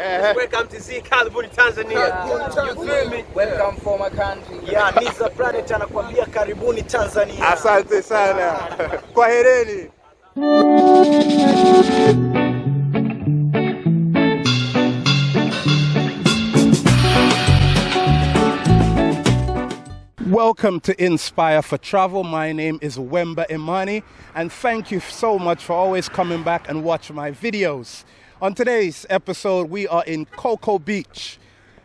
Eh. Welcome to Z Karibuni Tanzania. You feel me? Welcome for my country. Yeah, Niza Planet anakuambia karibuni Tanzania. Asante sana. Kwahereni. Welcome to Inspire for Travel. My name is Wemba Imani, and thank you so much for always coming back and watch my videos. On today's episode, we are in Coco Beach,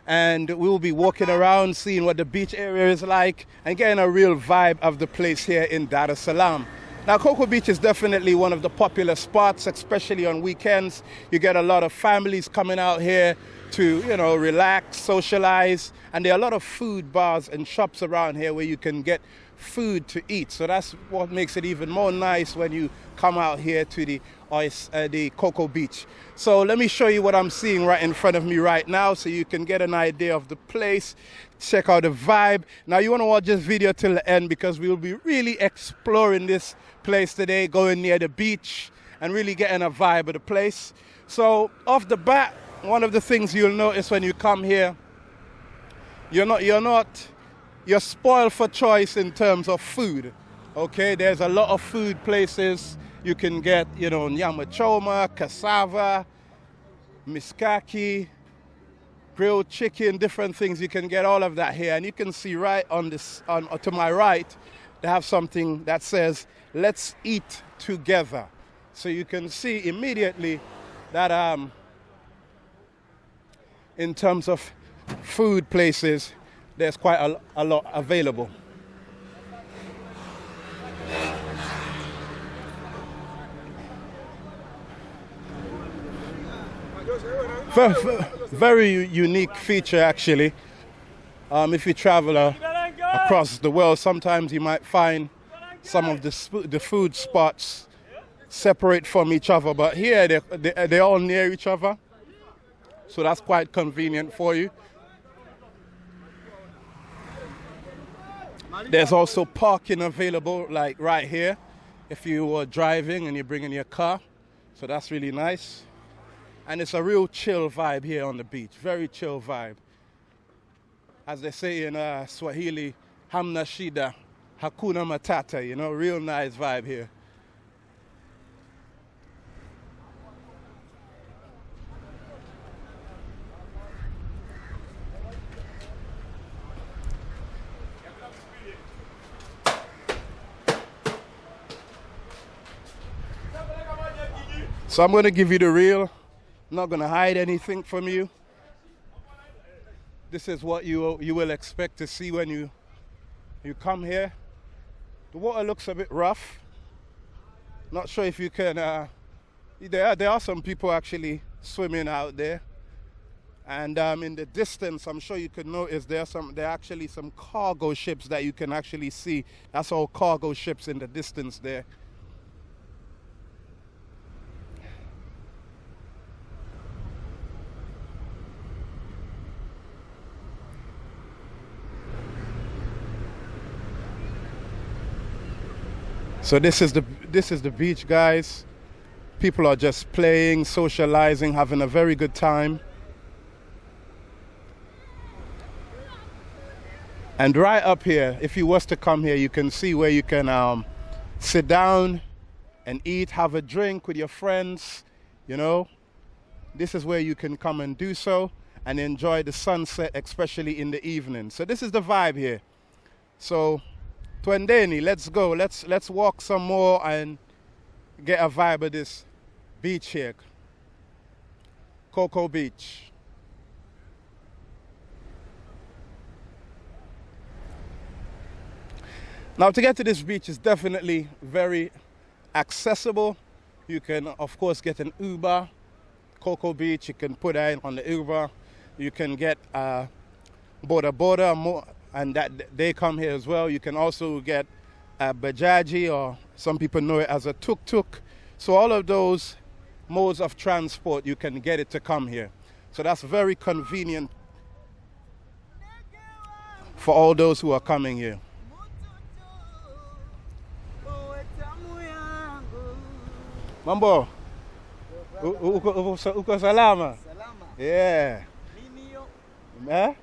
and we will be walking around, seeing what the beach area is like, and getting a real vibe of the place here in Dar es Salaam. Now, Coco Beach is definitely one of the popular spots, especially on weekends. You get a lot of families coming out here to, you know, relax, socialize, and there are a lot of food bars and shops around here where you can get food to eat. So that's what makes it even more nice when you come out here to the ice, uh, the Coco Beach. So let me show you what I'm seeing right in front of me right now, so you can get an idea of the place. Check out the vibe. Now you want to watch this video till the end because we will be really exploring this place today, going near the beach and really getting a vibe of the place. So off the bat, one of the things you'll notice when you come here, you're not you're not you're spoiled for choice in terms of food. Okay, there's a lot of food places you can get, you know, nyama choma, cassava, mishkaki, grilled chicken, different things. You can get all of that here, and you can see right on this on to my right, they have something that says "Let's eat together." So you can see immediately that um, in terms of food places, there's quite a, a lot available. Very, unique feature, actually. Um, if you travel uh, across the world, sometimes you might find some of the, the food spots separate from each other, but here they- they're all near each other. So that's quite convenient for you. There's also parking available, like right here, if you are driving and you're bringing your car. So that's really nice. And it's a real chill vibe here on the beach. Very chill vibe. As they say in uh, Swahili, hamna shida, hakuna matata, you know, real nice vibe here. So I'm going to give you the real. I'm not going to hide anything from you. This is what you you will expect to see when you you come here. The water looks a bit rough. Not sure if you can. Uh, there are, there are some people actually swimming out there, and um, in the distance, I'm sure you could notice there are some. There are actually some cargo ships that you can actually see. That's all cargo ships in the distance there. So this is the this is the beach, guys. People are just playing, socializing, having a very good time. And right up here, if you was to come here, you can see where you can um, sit down and eat, have a drink with your friends. You know, this is where you can come and do so and enjoy the sunset, especially in the evening. So this is the vibe here. So Twendeni, let's go. Let's let's walk some more and get a vibe of this beach here. Coco Beach. Now to get to this beach is definitely very accessible. You can of course get an Uber. Coco Beach, you can put in on the Uber. You can get uh, boda boda more and that they come here as well. You can also get a bajaji, or some people know it as a tuk tuk. So all of those modes of transport, you can get it to come here. So that's very convenient for all those who are coming here. Mambo, uko, salama? Yeah. Eh?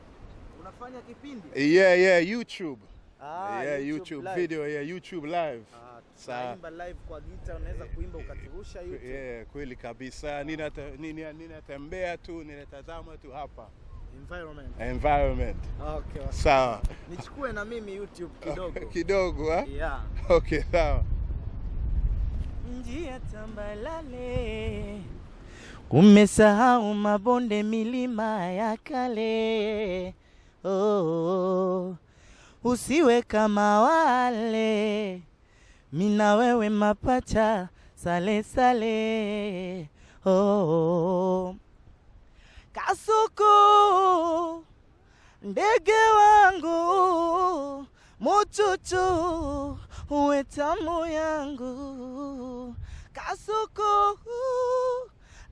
Unafanya kipindi? Yeah, yeah, YouTube. Ah, yeah, YouTube, live. video, yeah, YouTube live. Ah, Sa... tunaimba live kwa gita, unaweza kuimba ukaturusha YouTube. Yeah, kweli kabisa. Ninata- nina- Ninatembea tu, ninatazama tu hapa. Environment. Environment. Okay. wa- Sawa. Nichukue na mimi YouTube kidogo. Kidogo, ha? Yeah. Okay, sawa. Njia tambalale, umesahau mabonde, milima ya kale. Oh, usiwe kama wale, mina wewe mapacha sale sale. Oh, kasuku ndege wangu muchuchu uwe tamu yangu kasuku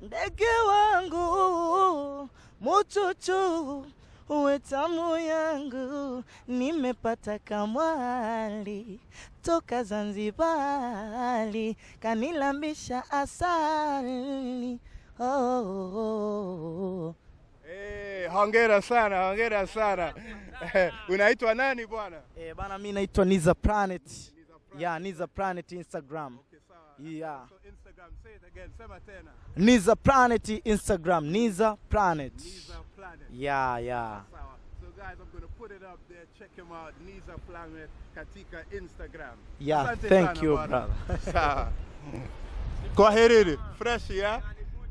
ndege wangu muchuchu uwe tamu yangu nimepata kamwali toka Zanzibari kanilambisha asali oh, oh, oh. Hey, hongera sana, hongera sana. Unaitwa nani bwana? Eh, bana mi naitwa Niza Planet. Yeah, Niza Planet Instagram. Okay, sawa. Yeah. So Instagram, say it again. Sema tena. Niza Planet Instagram. Niza Planet. Niza Planet. Yeah, yeah. Sawa. So guys, I'm going to put it up there. Check him out. Niza Planet katika Instagram. Yeah, Asante thank you, brother. Sawa. Kwaherini. Fresh, yeah?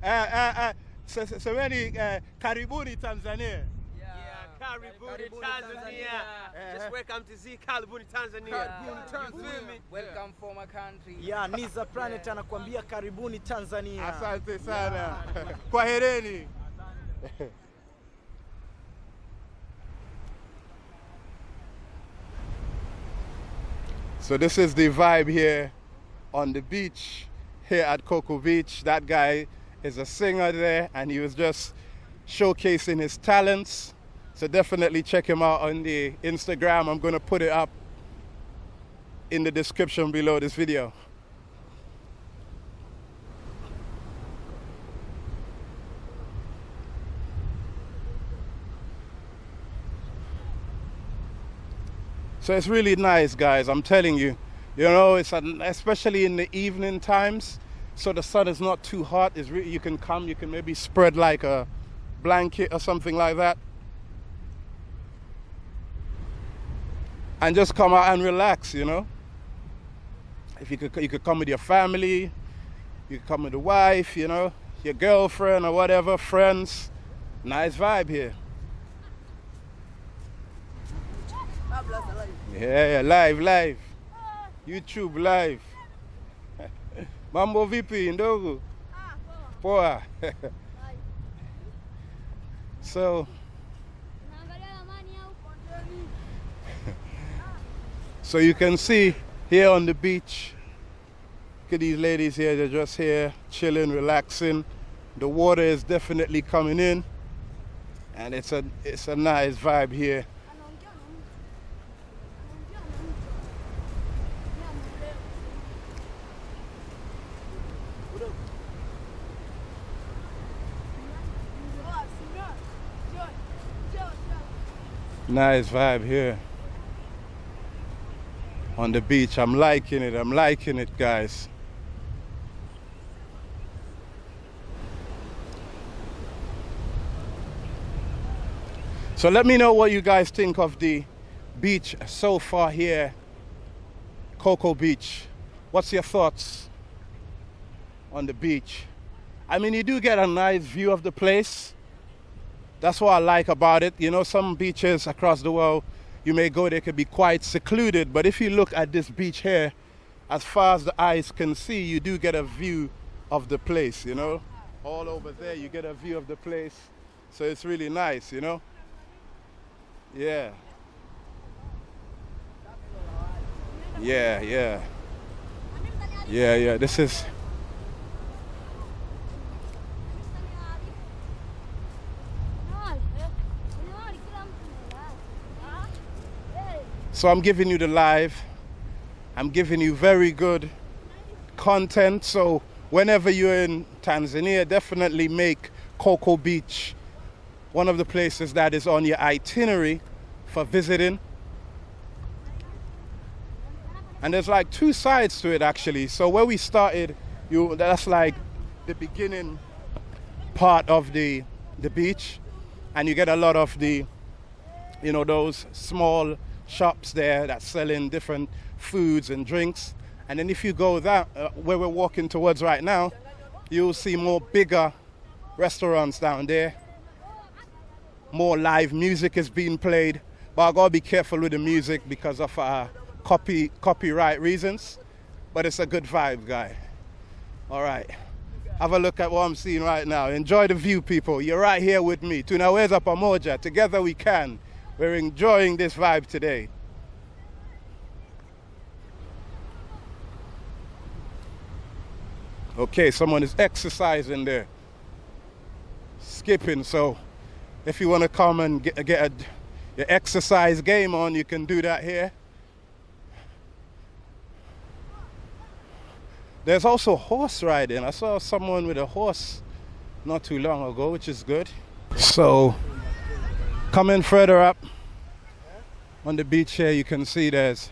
Eh, eh, eh. So Semeni eh, karibuni Tanzania. Yeah, Karibuni, Tanzania. Tanzania. Yeah. Just welcome to Z Karibuni Tanzania. Karibuni, Tanzania. Yeah. Welcome for my country. Yeah, Niza Planet yeah. anakuambia karibuni Tanzania. Asante sana. Kwaherini. So this is the vibe here on the beach here at Coco Beach. That guy is a singer there and he was just showcasing his talents. So definitely check him out on the Instagram. I'm going to put it up in the description below this video. So it's really nice, guys. I'm telling you. You know, it's an, especially in the evening times. So the sun is not too hot. It's really, you can come. You can maybe spread like a blanket or something like that, and just come out and relax. You know. If you could, you could come with your family. You could come with a wife. You know, your girlfriend or whatever, friends. Nice vibe here. Yeah, yeah, live, live. YouTube live. Mambo vipi ndogo? Poa. so, so you can see here on the beach. Look at these ladies here, they're just here chilling, relaxing. The water is definitely coming in. And it's a it's a nice vibe here. Nice vibe here on the beach. I'm liking it. I'm liking it, guys. So let me know what you guys think of the beach so far here, Coco Beach. What's your thoughts on the beach? I mean, you do get a nice view of the place. That's what I like about it. You know, some beaches across the world, you may go, they could be quite secluded. But if you look at this beach here, as far as the eyes can see, you do get a view of the place, you know. All over there, you get a view of the place. So it's really nice, you know. Yeah. Yeah, yeah. Yeah, yeah. This is So I'm giving you the live. I'm giving you very good content. So whenever you're in Tanzania, definitely make Coco Beach one of the places that is on your itinerary for visiting. And there's like two sides to it actually. So where we started, you that's like the beginning part of the the beach, and you get a lot of the, you know, those small shops there that selling different foods and drinks. And then if you go that uh, where we're walking towards right now, you'll see more bigger restaurants down there. More live music is being played, but I gotta be careful with the music because of uh, copy copyright reasons. But it's a good vibe, guy. All right. Have a look at what I'm seeing right now. Enjoy the view, people. You're right here with me. Tunaweza pamoja. Together we can. We're enjoying this vibe today. Okay, someone is exercising there. Skipping, so if you want to come and get, get a, your exercise game on, you can do that here. There's also horse riding. I saw someone with a horse not too long ago, which is good. So, coming further up on the beach here, you can see there's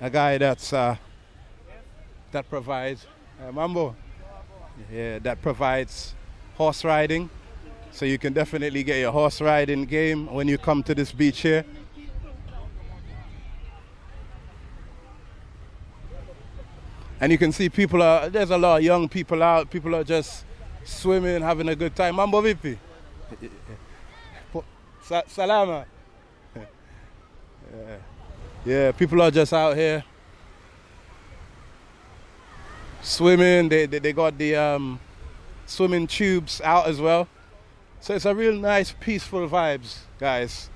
a guy that's uh, that provides uh, mambo. Yeah, that provides horse riding. So you can definitely get your horse riding game when you come to this beach here. And you can see people are, there's a lot of young people out. People are just swimming, having a good time. Mambo vipi? Sa- Salama. Yeah. yeah, people are just out here swimming. They, they, they got the um, swimming tubes out as well. So it's a real nice, peaceful vibes, guys.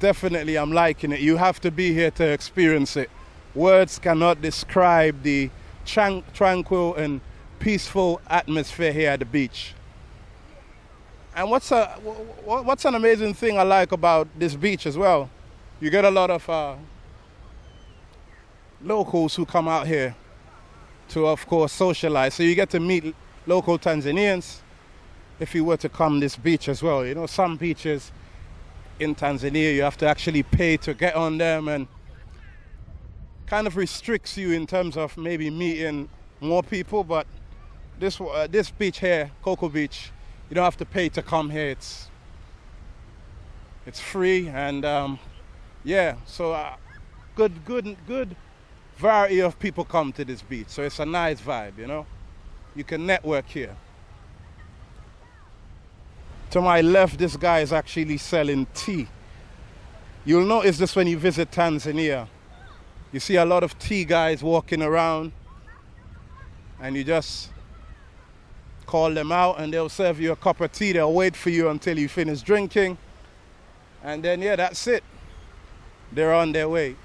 Definitely, I'm liking it. You have to be here to experience it. Words cannot describe the tran- tranquil and peaceful atmosphere here at the beach. And what's a what's an amazing thing I like about this beach as well? You get a lot of uh, locals who come out here to, of course, socialize. So you get to meet local Tanzanians if you were to come this beach as well. You know, some beaches in Tanzania you have to actually pay to get on them and kind of restricts you in terms of maybe meeting more people. But this uh, this beach here, Coco Beach, you don't have to pay to come here. It's it's free and um, yeah, so uh, good good good variety of people come to this beach. So it's a nice vibe, you know. You can network here. To my left, this guy is actually selling tea. You'll notice this when you visit Tanzania. You see a lot of tea guys walking around, and you just call them out, and they'll serve you a cup of tea. They'll wait for you until you finish drinking, and then, yeah, that's it. They're on their way.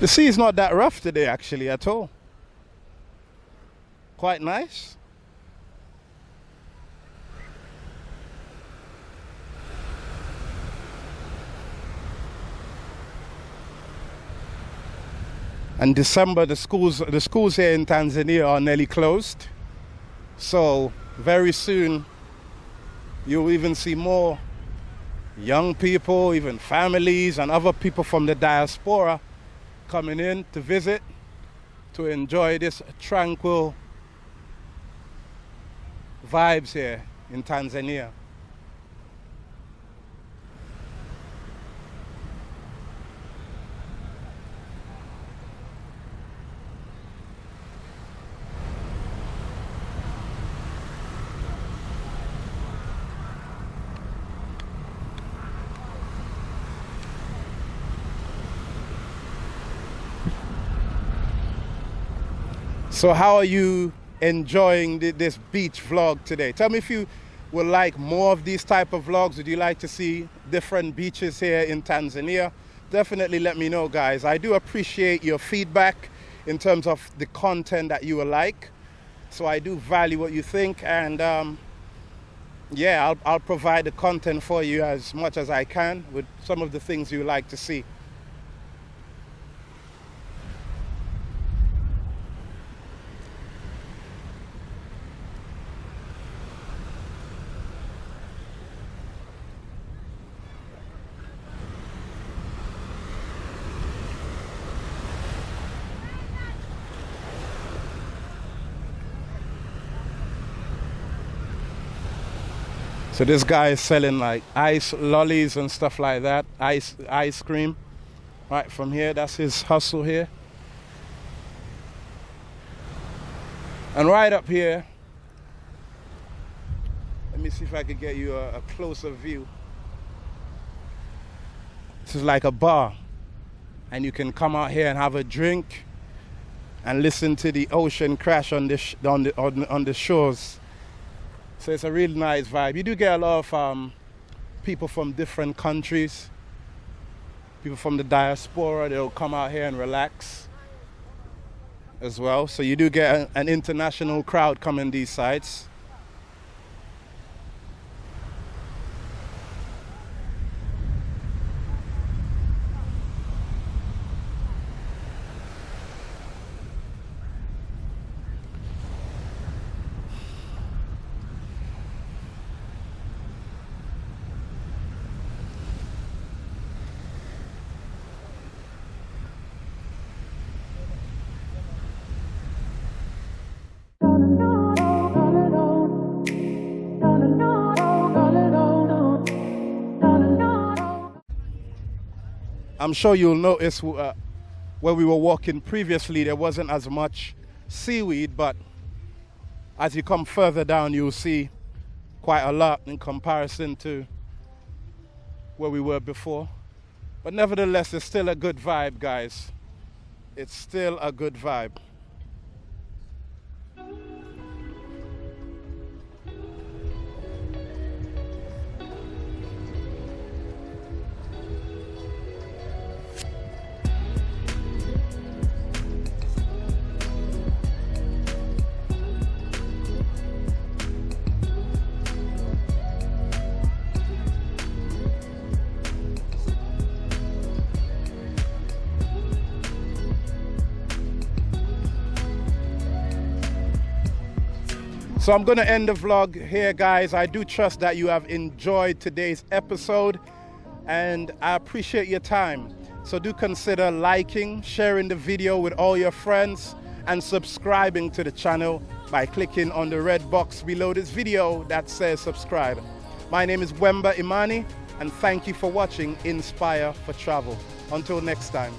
The sea is not that rough today, actually, at all. Quite nice. And December, the schools, the schools here in Tanzania are nearly closed. So very soon, you'll even see more young people, even families, and other people from the diaspora coming in to visit to enjoy this tranquil vibes here in Tanzania. So, how are you enjoying thi- this beach vlog today? Tell me if you would like more of these type of vlogs. Would you like to see different beaches here in Tanzania? Definitely let me know, guys. I do appreciate your feedback in terms of the content that you will like. So I do value what you think, and um, yeah, I'll, I'll provide the content for you as much as I can with some of the things you like to see. So this guy is selling like ice lollies and stuff like that, ice ice cream. Right from here, that's his hustle here. And right up here, let me see if I could get you a, a closer view. This is like a bar, and you can come out here and have a drink and listen to the ocean crash on the on the on, on the shores. So it's a really nice vibe. You do get a lot of um, people from different countries, people from the diaspora. They'll come out here and relax as well. So you do get an international crowd coming these sites. I'm sure you'll notice uh, where we were walking previously, there wasn't as much seaweed, but as you come further down, you'll see quite a lot in comparison to where we were before. But nevertheless, it's still a good vibe, guys. It's still a good vibe. So I'm going to end the vlog here, guys. I do trust that you have enjoyed today's episode and I appreciate your time. So do consider liking, sharing the video with all your friends and subscribing to the channel by clicking on the red box below this video that says subscribe. My name is Wemba Imani and thank you for watching Inspire for Travel. Until next time.